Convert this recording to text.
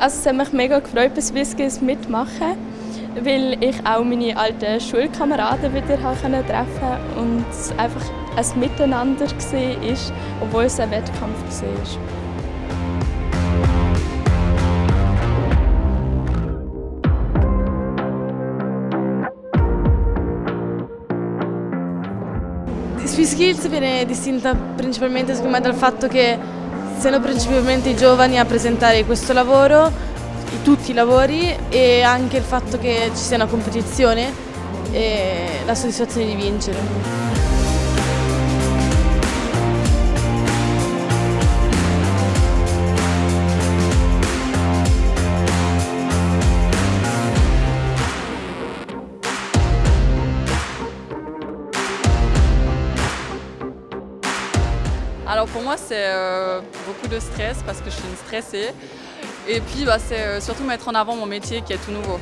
Also es hat mich mega gefreut, bei Swissskills mitmachen, weil ich auch meine alten Schulkameraden wieder treffen konnte und es einfach ein Miteinander war, obwohl es ein Wettkampf war. Swiss Skills viene distinta principalmente me dal fatto che siano principalmente i giovani a presentare questo lavoro, tutti i lavori e anche il fatto che ci sia una competizione e la soddisfazione di vincere. Alors pour moi c'est euh, beaucoup de stress parce que je suis une stressée et puis bah, c'est euh, surtout mettre en avant mon métier qui est tout nouveau.